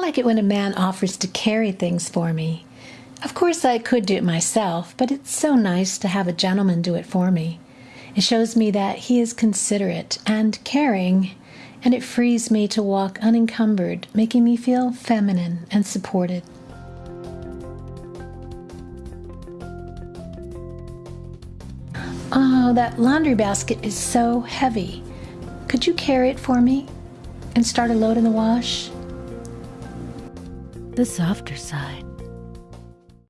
like it when a man offers to carry things for me. Of course, I could do it myself, but it's so nice to have a gentleman do it for me. It shows me that he is considerate and caring, and it frees me to walk unencumbered, making me feel feminine and supported. Oh, that laundry basket is so heavy. Could you carry it for me and start a load in the wash? The softer side.